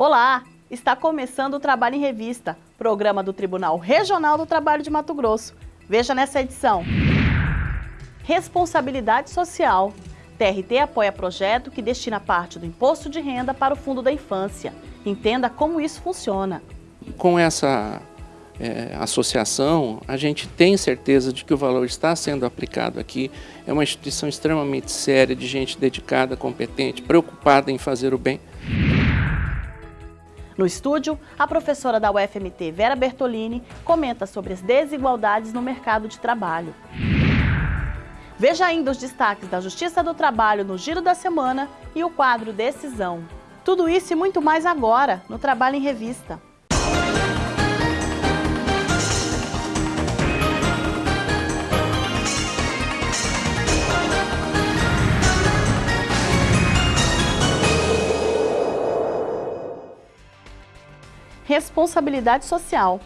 Olá! Está começando o Trabalho em Revista, programa do Tribunal Regional do Trabalho de Mato Grosso. Veja nessa edição. Responsabilidade Social. TRT apoia projeto que destina parte do imposto de renda para o Fundo da Infância. Entenda como isso funciona. Com essa é, associação, a gente tem certeza de que o valor está sendo aplicado aqui. É uma instituição extremamente séria, de gente dedicada, competente, preocupada em fazer o bem. No estúdio, a professora da UFMT, Vera Bertolini, comenta sobre as desigualdades no mercado de trabalho. Veja ainda os destaques da Justiça do Trabalho no Giro da Semana e o quadro Decisão. Tudo isso e muito mais agora, no Trabalho em Revista. Responsabilidade Social.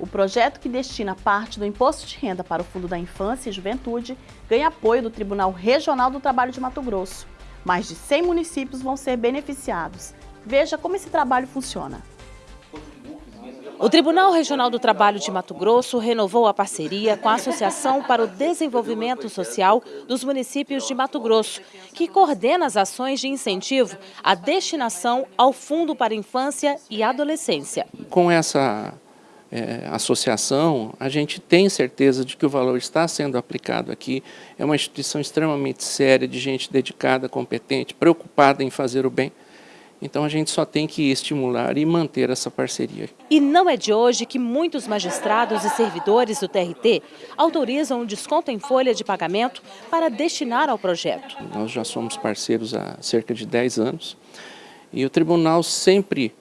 O projeto que destina parte do imposto de renda para o Fundo da Infância e Juventude ganha apoio do Tribunal Regional do Trabalho de Mato Grosso. Mais de 100 municípios vão ser beneficiados. Veja como esse trabalho funciona. O Tribunal Regional do Trabalho de Mato Grosso renovou a parceria com a Associação para o Desenvolvimento Social dos Municípios de Mato Grosso, que coordena as ações de incentivo à destinação ao Fundo para Infância e Adolescência. Com essa é, associação, a gente tem certeza de que o valor está sendo aplicado aqui. É uma instituição extremamente séria, de gente dedicada, competente, preocupada em fazer o bem. Então a gente só tem que estimular e manter essa parceria. E não é de hoje que muitos magistrados e servidores do TRT autorizam um desconto em folha de pagamento para destinar ao projeto. Nós já somos parceiros há cerca de 10 anos e o tribunal sempre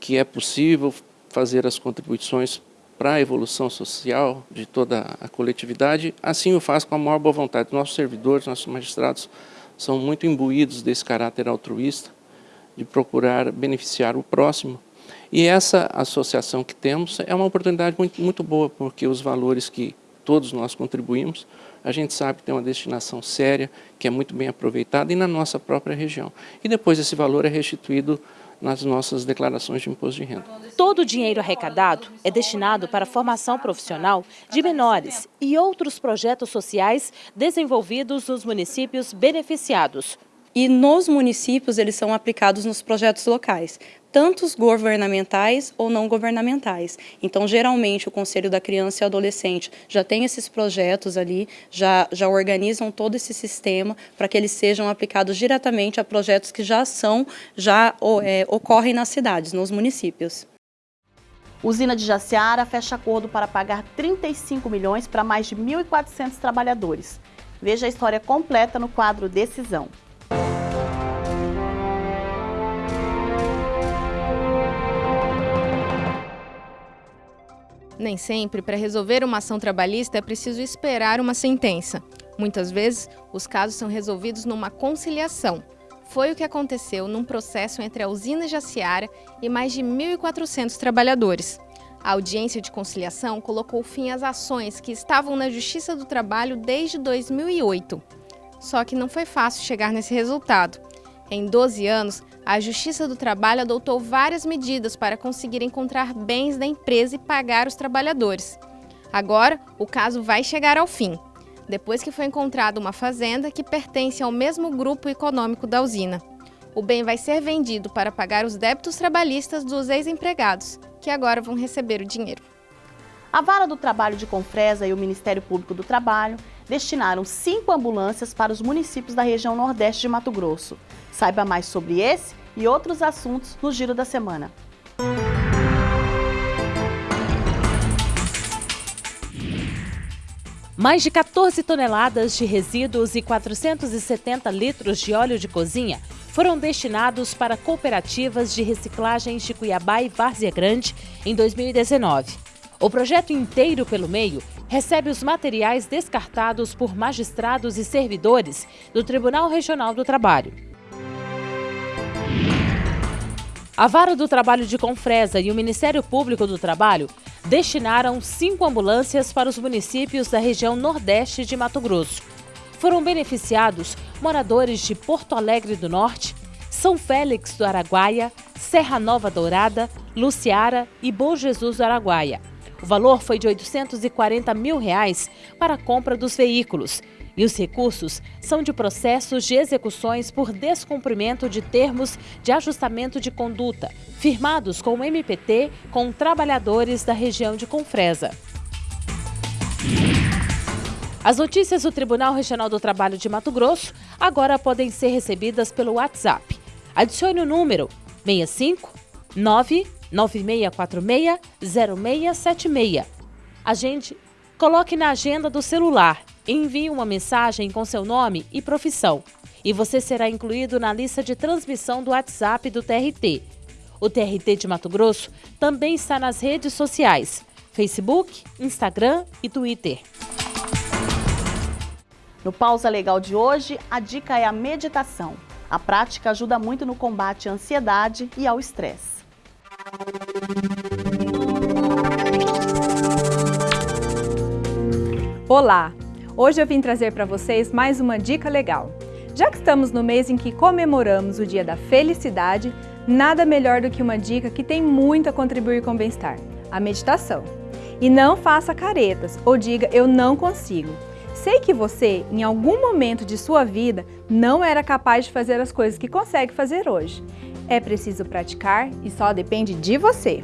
que é possível fazer as contribuições para a evolução social de toda a coletividade, assim o faz com a maior boa vontade. Nossos servidores, nossos magistrados são muito imbuídos desse caráter altruísta de procurar beneficiar o próximo. E essa associação que temos é uma oportunidade muito, muito boa, porque os valores que todos nós contribuímos, a gente sabe que tem uma destinação séria, que é muito bem aproveitada e na nossa própria região. E depois esse valor é restituído nas nossas declarações de imposto de renda. Todo o dinheiro arrecadado é destinado para a formação profissional de menores e outros projetos sociais desenvolvidos nos municípios beneficiados. E nos municípios eles são aplicados nos projetos locais, tanto os governamentais ou não governamentais. Então, geralmente, o Conselho da Criança e Adolescente já tem esses projetos ali, já, já organizam todo esse sistema para que eles sejam aplicados diretamente a projetos que já são, já é, ocorrem nas cidades, nos municípios. Usina de Jaciara fecha acordo para pagar 35 milhões para mais de 1.400 trabalhadores. Veja a história completa no quadro Decisão. Nem sempre, para resolver uma ação trabalhista, é preciso esperar uma sentença. Muitas vezes, os casos são resolvidos numa conciliação. Foi o que aconteceu num processo entre a usina Jaciara e mais de 1.400 trabalhadores. A audiência de conciliação colocou fim às ações que estavam na Justiça do Trabalho desde 2008. Só que não foi fácil chegar nesse resultado. Em 12 anos, a Justiça do Trabalho adotou várias medidas para conseguir encontrar bens da empresa e pagar os trabalhadores. Agora, o caso vai chegar ao fim, depois que foi encontrada uma fazenda que pertence ao mesmo grupo econômico da usina. O bem vai ser vendido para pagar os débitos trabalhistas dos ex-empregados, que agora vão receber o dinheiro. A Vara do Trabalho de Confresa e o Ministério Público do Trabalho destinaram cinco ambulâncias para os municípios da região Nordeste de Mato Grosso. Saiba mais sobre esse e outros assuntos no Giro da Semana. Mais de 14 toneladas de resíduos e 470 litros de óleo de cozinha foram destinados para cooperativas de reciclagem de Cuiabá e Várzea Grande em 2019. O projeto inteiro pelo meio recebe os materiais descartados por magistrados e servidores do Tribunal Regional do Trabalho. A Vara do Trabalho de Confresa e o Ministério Público do Trabalho destinaram cinco ambulâncias para os municípios da região Nordeste de Mato Grosso. Foram beneficiados moradores de Porto Alegre do Norte, São Félix do Araguaia, Serra Nova Dourada, Luciara e Bom Jesus do Araguaia. O valor foi de 840 mil reais para a compra dos veículos. E os recursos são de processos de execuções por descumprimento de termos de ajustamento de conduta, firmados com o MPT com trabalhadores da região de Confresa. As notícias do Tribunal Regional do Trabalho de Mato Grosso agora podem ser recebidas pelo WhatsApp. Adicione o número 65 99646 0676. Agende, coloque na agenda do celular envie uma mensagem com seu nome e profissão. E você será incluído na lista de transmissão do WhatsApp do TRT. O TRT de Mato Grosso também está nas redes sociais: Facebook, Instagram e Twitter. No Pausa Legal de hoje, a dica é a meditação. A prática ajuda muito no combate à ansiedade e ao estresse. Olá! Hoje eu vim trazer para vocês mais uma dica legal. Já que estamos no mês em que comemoramos o Dia da Felicidade, nada melhor do que uma dica que tem muito a contribuir com o bem-estar, a meditação. E não faça caretas ou diga eu não consigo. Sei que você, em algum momento de sua vida, não era capaz de fazer as coisas que consegue fazer hoje. É preciso praticar e só depende de você.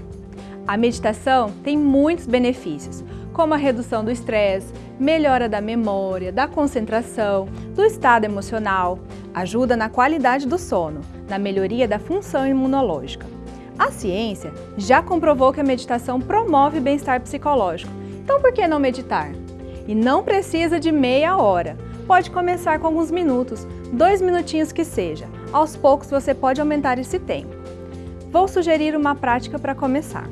A meditação tem muitos benefícios, como a redução do estresse, melhora da memória, da concentração, do estado emocional, ajuda na qualidade do sono, na melhoria da função imunológica. A ciência já comprovou que a meditação promove bem-estar psicológico, então por que não meditar? E não precisa de meia hora. Pode começar com alguns minutos, dois minutinhos que seja. Aos poucos você pode aumentar esse tempo. Vou sugerir uma prática para começar.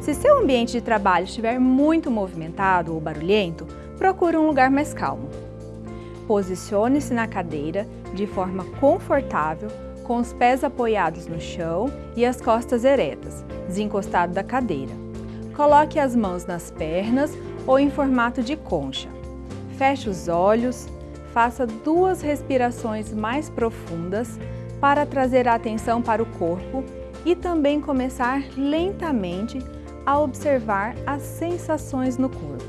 Se seu ambiente de trabalho estiver muito movimentado ou barulhento, procure um lugar mais calmo. Posicione-se na cadeira de forma confortável, com os pés apoiados no chão e as costas eretas, desencostado da cadeira. Coloque as mãos nas pernas ou em formato de concha. Feche os olhos, faça duas respirações mais profundas para trazer a atenção para o corpo e também começar lentamente a observar as sensações no corpo.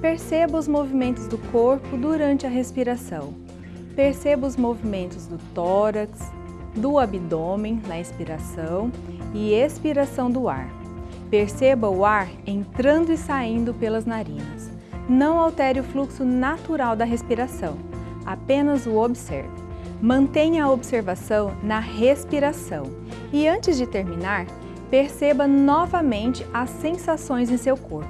Perceba os movimentos do corpo durante a respiração. Perceba os movimentos do tórax, do abdômen na inspiração e expiração do ar. Perceba o ar entrando e saindo pelas narinas. Não altere o fluxo natural da respiração, apenas o observe. Mantenha a observação na respiração e antes de terminar, perceba novamente as sensações em seu corpo.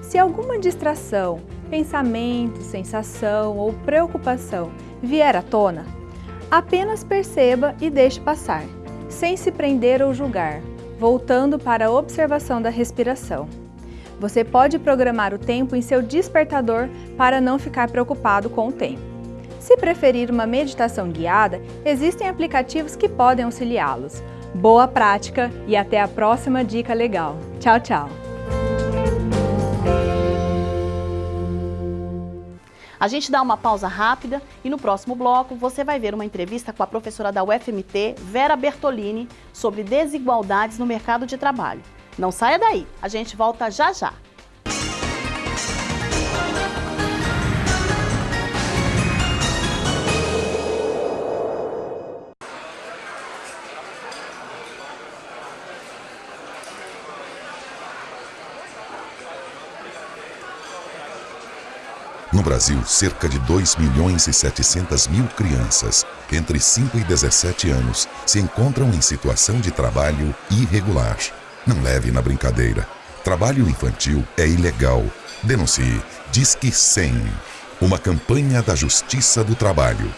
Se alguma distração, pensamento, sensação ou preocupação vier à tona, apenas perceba e deixe passar, sem se prender ou julgar, voltando para a observação da respiração. Você pode programar o tempo em seu despertador para não ficar preocupado com o tempo. Se preferir uma meditação guiada, existem aplicativos que podem auxiliá-los. Boa prática e até a próxima dica legal. Tchau, tchau! A gente dá uma pausa rápida e no próximo bloco você vai ver uma entrevista com a professora da UFMT, Vera Bertolini, sobre desigualdades no mercado de trabalho. Não saia daí, a gente volta já já. No Brasil, cerca de 2 milhões e 700 mil crianças entre 5 e 17 anos se encontram em situação de trabalho irregular. Não leve na brincadeira. Trabalho infantil é ilegal. Denuncie. Disque 100. Uma campanha da Justiça do Trabalho.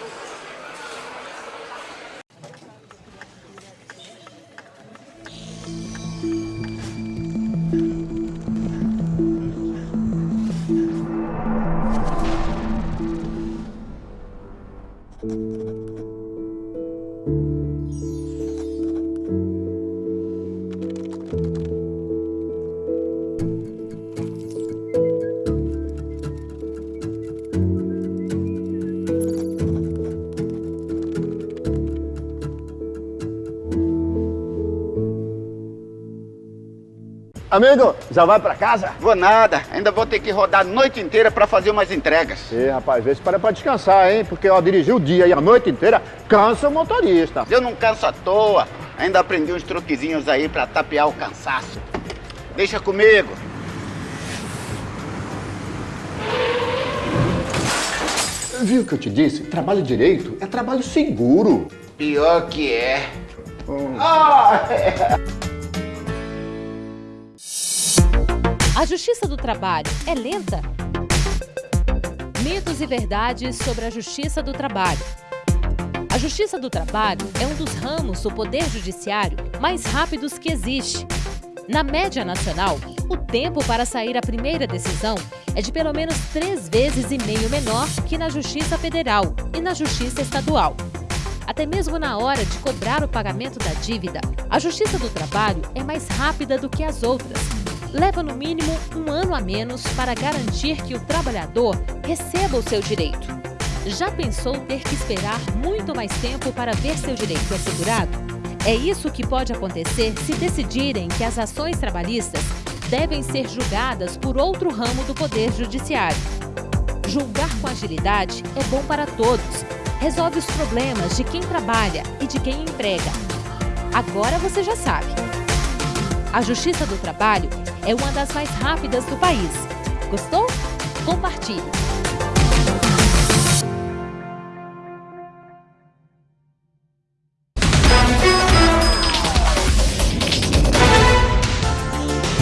Amigo, já vai pra casa? Vou nada, ainda vou ter que rodar a noite inteira pra fazer umas entregas. Ê, rapaz, vê se para pra descansar, hein? Porque ó, dirigir o dia e a noite inteira cansa o motorista. Eu não canso à toa, ainda aprendi uns truquezinhos aí pra tapear o cansaço. Deixa comigo. Viu o que eu te disse? Trabalho direito é trabalho seguro. Pior que é. Ah, é. A justiça do trabalho é lenta? Mitos e verdades sobre a justiça do trabalho. A justiça do trabalho é um dos ramos do poder judiciário mais rápidos que existe. Na média nacional, o tempo para sair a primeira decisão é de pelo menos três vezes e meio menor que na Justiça Federal e na Justiça Estadual. Até mesmo na hora de cobrar o pagamento da dívida, a Justiça do Trabalho é mais rápida do que as outras. Leva no mínimo um ano a menos para garantir que o trabalhador receba o seu direito. Já pensou ter que esperar muito mais tempo para ver seu direito assegurado? É isso que pode acontecer se decidirem que as ações trabalhistas devem ser julgadas por outro ramo do Poder Judiciário. Julgar com agilidade é bom para todos. Resolve os problemas de quem trabalha e de quem emprega. Agora você já sabe. A Justiça do Trabalho é uma das mais rápidas do país. Gostou? Compartilhe!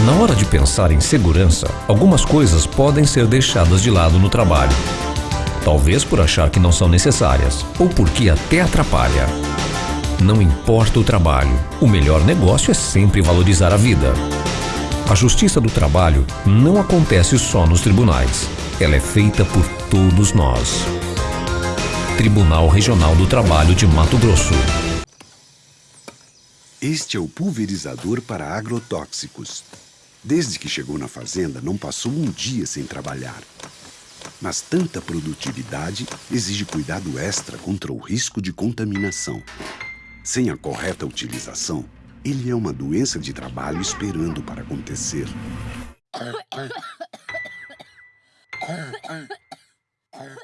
Na hora de pensar em segurança, algumas coisas podem ser deixadas de lado no trabalho. Talvez por achar que não são necessárias, ou porque até atrapalha. Não importa o trabalho, o melhor negócio é sempre valorizar a vida. A justiça do trabalho não acontece só nos tribunais. Ela é feita por todos nós. Tribunal Regional do Trabalho de Mato Grosso. Este é o pulverizador para agrotóxicos. Desde que chegou na fazenda, não passou um dia sem trabalhar. Mas tanta produtividade exige cuidado extra contra o risco de contaminação. Sem a correta utilização, ele é uma doença de trabalho esperando para acontecer.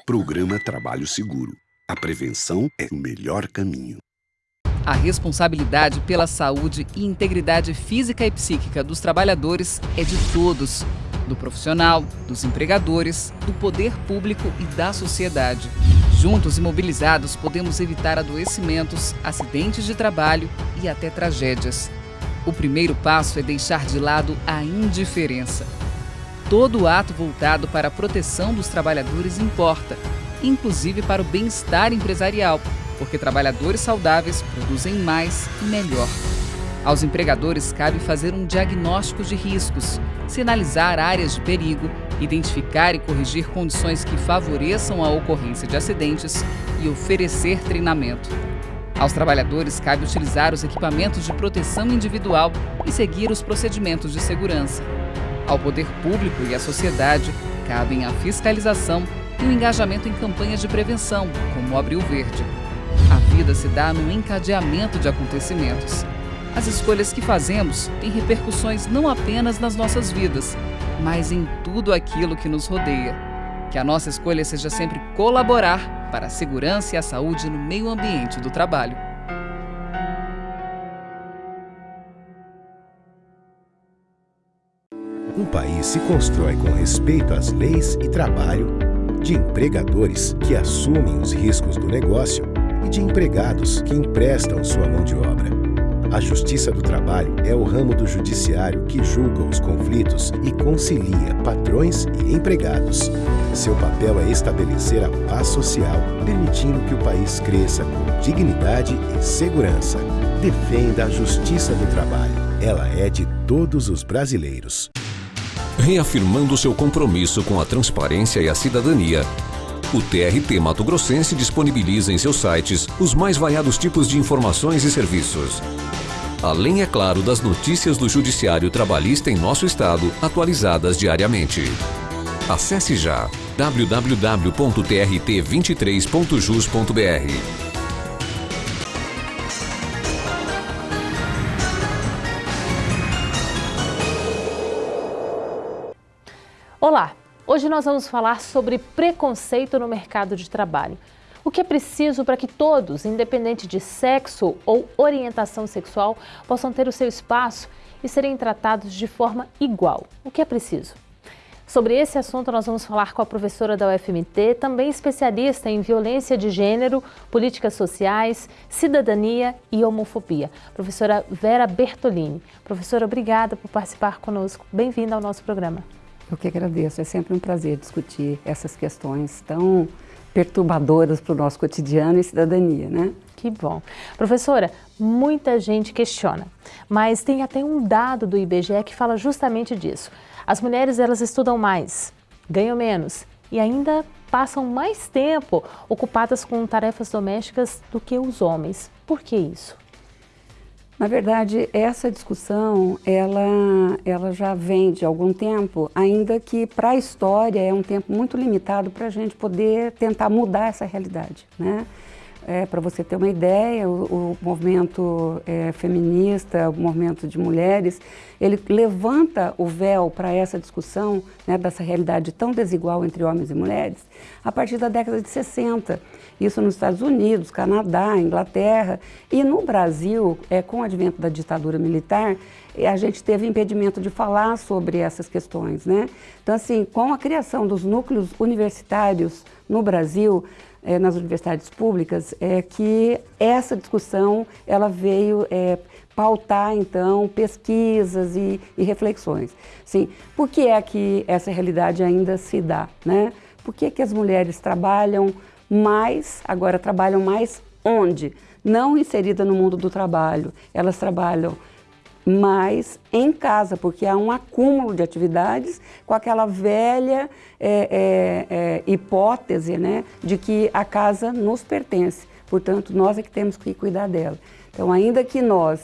Programa Trabalho Seguro. A prevenção é o melhor caminho. A responsabilidade pela saúde e integridade física e psíquica dos trabalhadores é de todos, do profissional, dos empregadores, do poder público e da sociedade. Juntos e mobilizados, podemos evitar adoecimentos, acidentes de trabalho e até tragédias. O primeiro passo é deixar de lado a indiferença. Todo ato voltado para a proteção dos trabalhadores importa, inclusive para o bem-estar empresarial, porque trabalhadores saudáveis produzem mais e melhor. Aos empregadores cabe fazer um diagnóstico de riscos, sinalizar áreas de perigo, identificar e corrigir condições que favoreçam a ocorrência de acidentes e oferecer treinamento. Aos trabalhadores cabe utilizar os equipamentos de proteção individual e seguir os procedimentos de segurança. Ao poder público e à sociedade cabem a fiscalização e o engajamento em campanhas de prevenção, como o Abril Verde. A vida se dá no encadeamento de acontecimentos. As escolhas que fazemos têm repercussões não apenas nas nossas vidas, mas em tudo aquilo que nos rodeia. Que a nossa escolha seja sempre colaborar para a segurança e a saúde no meio ambiente do trabalho. Um país se constrói com respeito às leis e trabalho, de empregadores que assumem os riscos do negócio e de empregados que emprestam sua mão de obra. A Justiça do Trabalho é o ramo do judiciário que julga os conflitos e concilia patrões e empregados. Seu papel é estabelecer a paz social, permitindo que o país cresça com dignidade e segurança. Defenda a Justiça do Trabalho. Ela é de todos os brasileiros. Reafirmando seu compromisso com a transparência e a cidadania, o TRT Mato Grossense disponibiliza em seus sites os mais variados tipos de informações e serviços. Além, é claro, das notícias do Judiciário Trabalhista em nosso estado, atualizadas diariamente. Acesse já www.trt23.jus.br. Olá! Hoje nós vamos falar sobre preconceito no mercado de trabalho. O que é preciso para que todos, independente de sexo ou orientação sexual, possam ter o seu espaço e serem tratados de forma igual? O que é preciso? Sobre esse assunto, nós vamos falar com a professora da UFMT, também especialista em violência de gênero, políticas sociais, cidadania e homofobia, professora Vera Bertolini. Professora, obrigada por participar conosco. Bem-vinda ao nosso programa. Eu que agradeço, é sempre um prazer discutir essas questões tão perturbadoras para o nosso cotidiano e cidadania, né? Que bom. Professora, muita gente questiona, mas tem até um dado do IBGE que fala justamente disso. As mulheres, elas estudam mais, ganham menos e ainda passam mais tempo ocupadas com tarefas domésticas do que os homens. Por que isso? Na verdade, essa discussão, ela, ela já vem de algum tempo, ainda que para a história é um tempo muito limitado para a gente poder tentar mudar essa realidade, né? É, para você ter uma ideia, o, o movimento é, feminista, o movimento de mulheres, ele levanta o véu para essa discussão né, dessa realidade tão desigual entre homens e mulheres a partir da década de 60. Isso nos Estados Unidos, Canadá, Inglaterra e no Brasil, é, com o advento da ditadura militar, a gente teve impedimento de falar sobre essas questões. Né? Então, assim, com a criação dos núcleos universitários no Brasil, é, nas universidades públicas, é que essa discussão ela veio é, pautar, então, pesquisas e, e, reflexões. Sim, por que é que essa realidade ainda se dá? Né? Por que, que as mulheres trabalham mais, agora trabalham mais onde? Não inserida no mundo do trabalho, elas trabalham mas em casa, porque há um acúmulo de atividades com aquela velha é, é, é, hipótese né, de que a casa nos pertence, portanto, nós é que temos que cuidar dela. Então, ainda que nós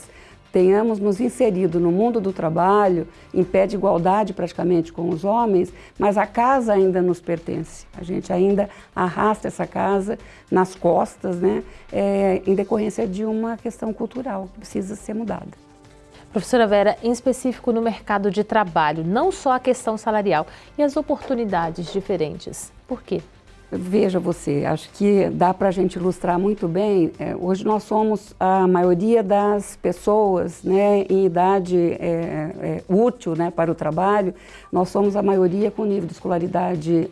tenhamos nos inserido no mundo do trabalho, em pé de igualdade praticamente com os homens, mas a casa ainda nos pertence. A gente ainda arrasta essa casa nas costas, né, é, em decorrência de uma questão cultural que precisa ser mudada. Professora Vera, em específico no mercado de trabalho, não só a questão salarial e as oportunidades diferentes. Por quê? Veja você, acho que dá para a gente ilustrar muito bem. É, hoje nós somos a maioria das pessoas né, em idade é, é, útil né, para o trabalho, nós somos a maioria com nível de escolaridade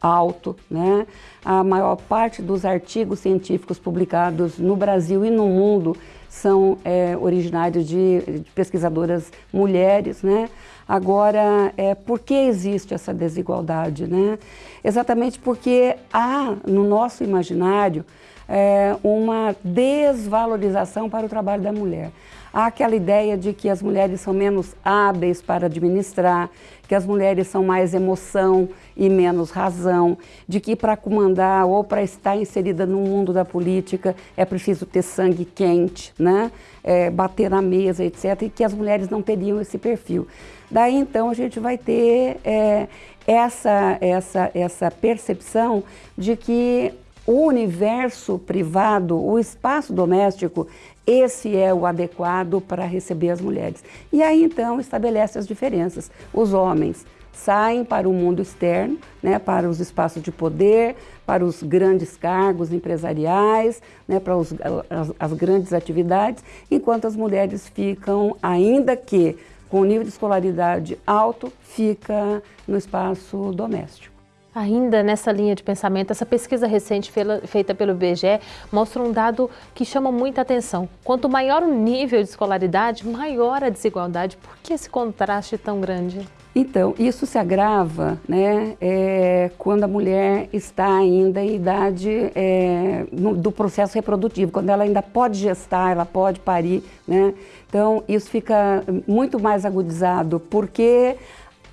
alto. Né? A maior parte dos artigos científicos publicados no Brasil e no mundo são é, originários de, de, pesquisadoras mulheres, né? Agora, é, por que existe essa desigualdade, né? Exatamente porque há no nosso imaginário é, uma desvalorização para o trabalho da mulher. Há aquela ideia de que as mulheres são menos hábeis para administrar, que as mulheres são mais emoção e menos razão, de que para comandar ou para estar inserida no mundo da política é preciso ter sangue quente, né? É, bater na mesa, etc., e que as mulheres não teriam esse perfil. Daí então a gente vai ter é, essa, essa, essa percepção de que o universo privado, o espaço doméstico, esse é o adequado para receber as mulheres. E aí então estabelece as diferenças. Os homens saem para o mundo externo, né, para os espaços de poder, para os grandes cargos empresariais, né, para os, as, as grandes atividades, enquanto as mulheres ficam, ainda que com nível de escolaridade alto, fica no espaço doméstico. Ainda nessa linha de pensamento, essa pesquisa recente feita pelo IBGE mostra um dado que chama muita atenção. Quanto maior o nível de escolaridade, maior a desigualdade. Por que esse contraste tão grande? Então, isso se agrava né, é, quando a mulher está ainda em idade é, no, do processo reprodutivo, quando ela ainda pode gestar, ela pode parir. Né? Então, isso fica muito mais agudizado, porque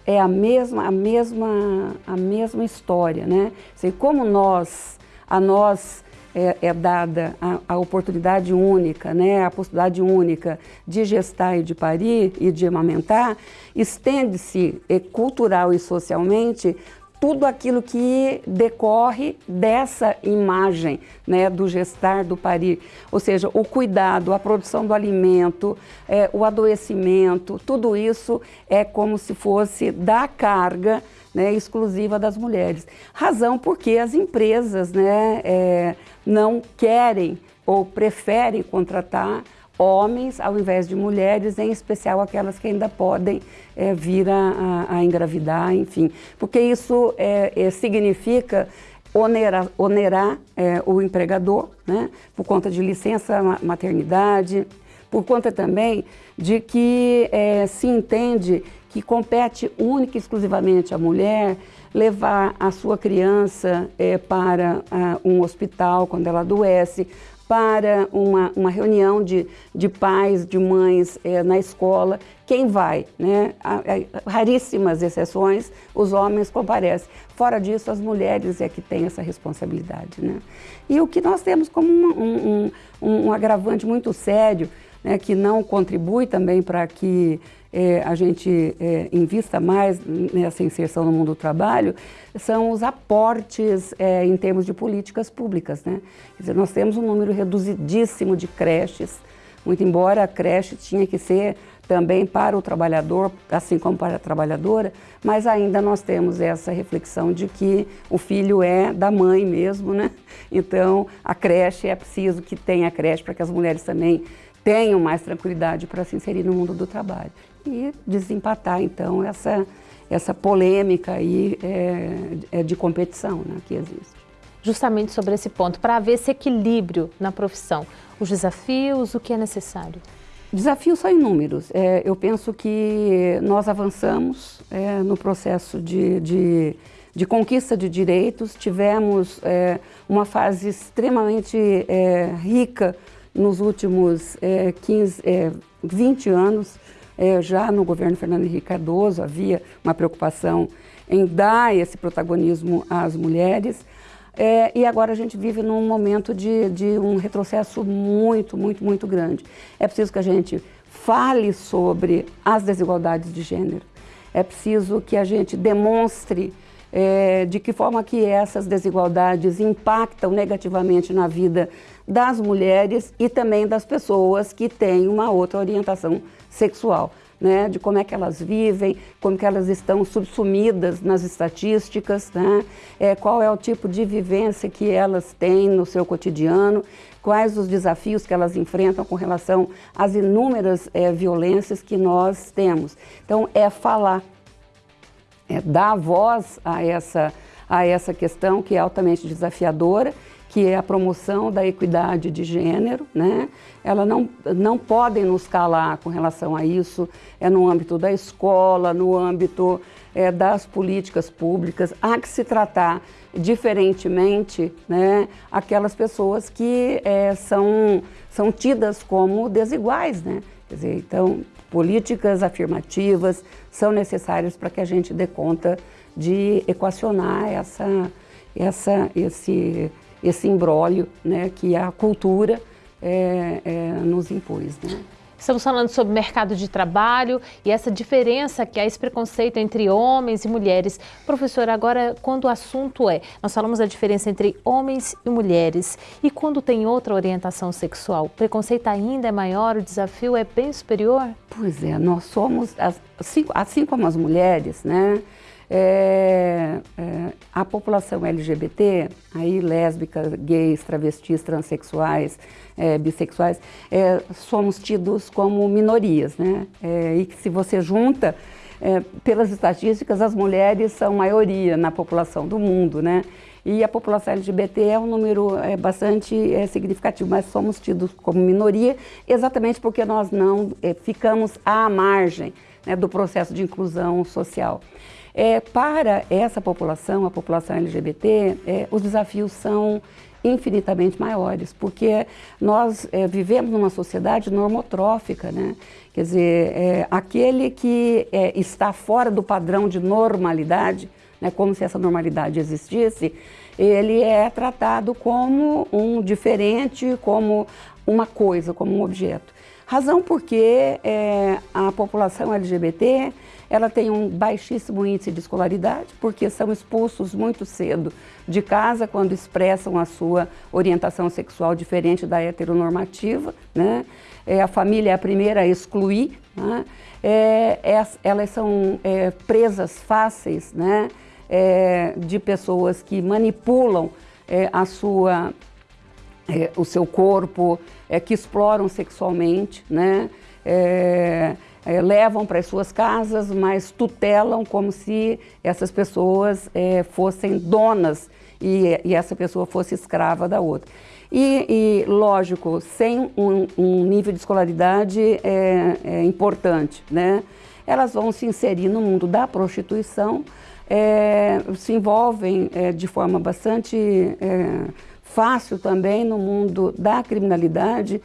é a mesma, a mesma, a mesma história, né? Assim, como nós, a nós é, é dada a, a, oportunidade única, né? A possibilidade única de gestar e de parir e de amamentar, estende-se é, cultural e socialmente tudo aquilo que decorre dessa imagem né, do gestar, do parir. Ou seja, o cuidado, a produção do alimento, é, o adoecimento, tudo isso é como se fosse dar carga né, exclusiva das mulheres. Razão porque as empresas né, é, não querem ou preferem contratar homens ao invés de mulheres, em especial aquelas que ainda podem é, vir a, a, a, engravidar, enfim. Porque isso é, significa onerar, onerar o empregador, né, por conta de licença maternidade, por conta também de que se entende que compete única e exclusivamente à mulher levar a sua criança é, para uh, um hospital quando ela adoece, para uma, uma reunião de, de pais, de mães é, na escola, quem vai? Né? raríssimas exceções, os homens comparecem. Fora disso, as mulheres é que têm essa responsabilidade. Né? E o que nós temos como um, um, um, um agravante muito sério, né, que não contribui também para que é, a gente é, invista mais nessa inserção no mundo do trabalho, são os aportes é, em termos de políticas públicas. Né? Dizer, nós temos um número reduzidíssimo de creches, muito embora a creche tinha que ser também para o trabalhador, assim como para a trabalhadora, mas ainda nós temos essa reflexão de que o filho é da mãe mesmo, né? Então, a creche é preciso que tenha creche para que as mulheres também tenham mais tranquilidade para se inserir no mundo do trabalho e desempatar então essa, essa polêmica aí é, é de competição né, que existe. Justamente sobre esse ponto, para haver esse equilíbrio na profissão, os desafios, o que é necessário? Desafios são inúmeros. É, eu penso que nós avançamos é, no processo de, de, de, conquista de direitos, tivemos é, uma fase extremamente é, rica nos últimos 15, é, 20 anos, é, já no governo Fernando Henrique Cardoso havia uma preocupação em dar esse protagonismo às mulheres. É, e agora a gente vive num momento de, de um retrocesso muito, muito, muito grande. É preciso que a gente fale sobre as desigualdades de gênero. É preciso que a gente demonstre é, de que forma que essas desigualdades impactam negativamente na vida das mulheres e também das pessoas que têm uma outra orientação sexual. Né, de como é que elas vivem, como que elas estão subsumidas nas estatísticas, né, é, qual é o tipo de vivência que elas têm no seu cotidiano, quais os desafios que elas enfrentam com relação às inúmeras é, violências que nós temos. Então, é falar, é dar voz a essa, a essa questão que é altamente desafiadora que é a promoção da equidade de gênero, né? Ela não, não podem nos calar com relação a isso, é no âmbito da escola, no âmbito é, das políticas públicas, há que se tratar diferentemente né, aquelas pessoas que é, são, são tidas como desiguais, né? Quer dizer, então, políticas afirmativas são necessárias para que a gente dê conta de equacionar essa, essa, esse esse imbróglio né, que a cultura é, é, nos impôs. Né? Estamos falando sobre mercado de trabalho e essa diferença que há esse preconceito entre homens e mulheres. Professora, agora quando o assunto é, nós falamos da diferença entre homens e mulheres e quando tem outra orientação sexual, o preconceito ainda é maior, o desafio é bem superior? Pois é, nós somos, assim, assim como as mulheres, né? É, é, a população LGBT, aí lésbicas, gays, travestis, transexuais, é, bissexuais, é, somos tidos como minorias, né? É, e que se você junta, é, pelas estatísticas, as mulheres são maioria na população do mundo, né? E a população LGBT é um número é, bastante é, significativo, mas somos tidos como minoria exatamente porque nós não é, ficamos à margem né, do processo de inclusão social. É, para essa população, a população LGBT, é, os desafios são infinitamente maiores, porque nós é, vivemos numa sociedade normotrófica, né? Quer dizer, é, aquele que é, está fora do padrão de normalidade, né, como se essa normalidade existisse, ele é tratado como um diferente, como uma coisa, como um objeto. Razão porque é, a população LGBT ela tem um baixíssimo índice de escolaridade, porque são expulsos muito cedo de casa quando expressam a sua orientação sexual diferente da heteronormativa. Né? É, a família é a primeira a excluir. Né? É, é, elas são é, presas fáceis né? É, de pessoas que manipulam a sua, o seu corpo, que exploram sexualmente. Né? é, levam para as suas casas, mas tutelam como se essas pessoas é, fossem donas e, e, essa pessoa fosse escrava da outra. E, e lógico, sem um, um, nível de escolaridade é, é, importante, né? elas vão se inserir no mundo da prostituição, é, se envolvem é, de forma bastante fácil também no mundo da criminalidade,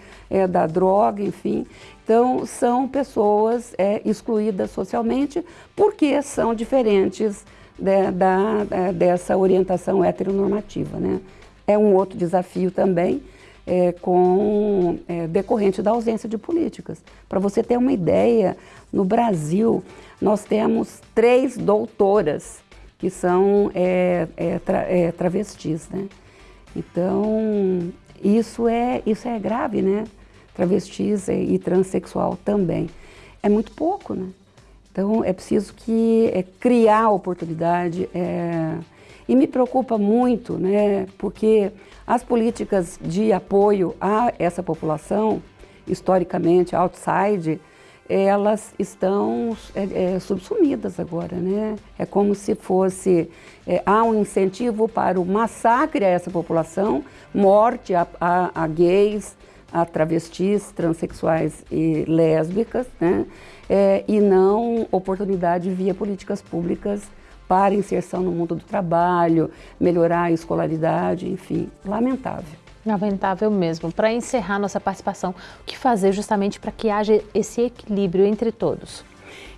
da droga, enfim. Então, são pessoas é, excluídas socialmente porque são diferentes de, da, é, dessa orientação heteronormativa. Né? É um outro desafio também, é, com, é, decorrente da ausência de políticas. Para você ter uma ideia, no Brasil nós temos três doutoras que são é, é, tra, travestis. Né? Então, isso é, isso é grave, né? travestis e transexual também. É muito pouco, né? Então é preciso que é, criar oportunidade é, e me preocupa muito, né? Porque as políticas de apoio a essa população, historicamente outside, elas estão é, é, subsumidas agora, né? É como se fosse, é, há um incentivo para o massacre a essa população, morte a, a, a gays, a travestis, transexuais e lésbicas, né? É, e não oportunidade via políticas públicas para inserção no mundo do trabalho, melhorar a escolaridade, enfim, lamentável. Lamentável mesmo. Para encerrar nossa participação, o que fazer justamente para que haja esse equilíbrio entre todos?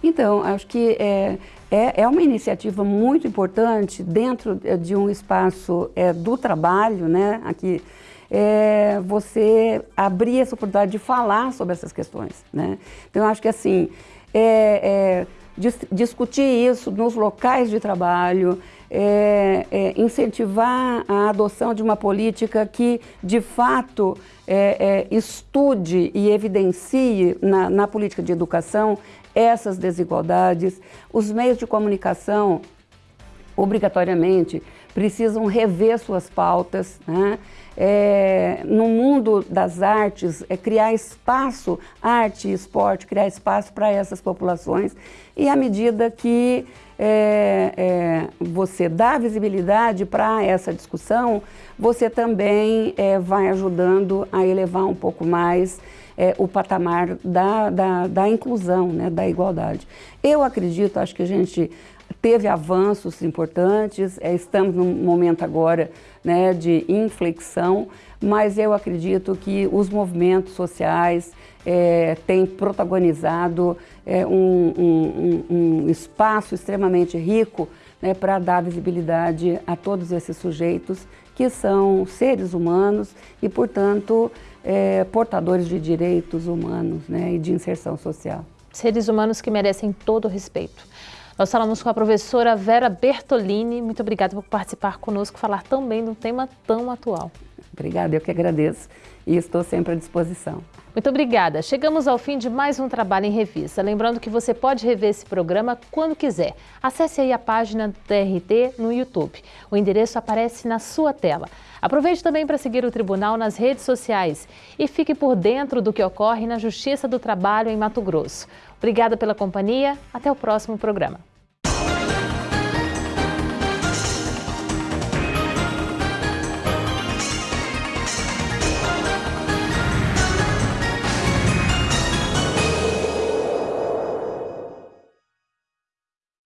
Então, acho que é, é, é uma iniciativa muito importante dentro de um espaço é, do trabalho, né? Aqui é, você abrir essa oportunidade de falar sobre essas questões. Né? Então, acho que assim, é, é, dis discutir isso nos locais de trabalho, é, é, incentivar a adoção de uma política que, de fato, é, estude e evidencie na, na política de educação essas desigualdades. Os meios de comunicação, obrigatoriamente, precisam rever suas pautas, né? é, no mundo das artes, é criar espaço, arte e esporte, criar espaço para essas populações. E à medida que é, é, você dá visibilidade para essa discussão, você também é, vai ajudando a elevar um pouco mais é, o patamar da, da, da inclusão, né, da igualdade. Eu acredito, acho que a gente teve avanços importantes, é, estamos num momento agora né, de inflexão, mas eu acredito que os movimentos sociais é, têm protagonizado é, um, um, um, espaço extremamente rico né, para dar visibilidade a todos esses sujeitos que são seres humanos e, portanto, é, portadores de direitos humanos né, e de inserção social. Seres humanos que merecem todo o respeito. Nós falamos com a professora Vera Bertolini. Muito obrigada por participar conosco, falar tão bem de um tema tão atual. Obrigada, eu que agradeço e estou sempre à disposição. Muito obrigada. Chegamos ao fim de mais um Trabalho em Revista. Lembrando que você pode rever esse programa quando quiser. Acesse aí a página do TRT no YouTube. O endereço aparece na sua tela. Aproveite também para seguir o Tribunal nas redes sociais e fique por dentro do que ocorre na Justiça do Trabalho em Mato Grosso. Obrigada pela companhia. Até o próximo programa.